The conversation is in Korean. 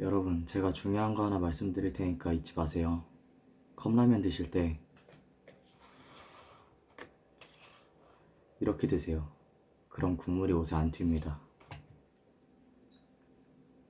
여러분, 제가 중요한 거 하나 말씀드릴 테니까 잊지 마세요. 컵라면 드실 때 이렇게 드세요. 그럼 국물이 옷에 안 튑니다.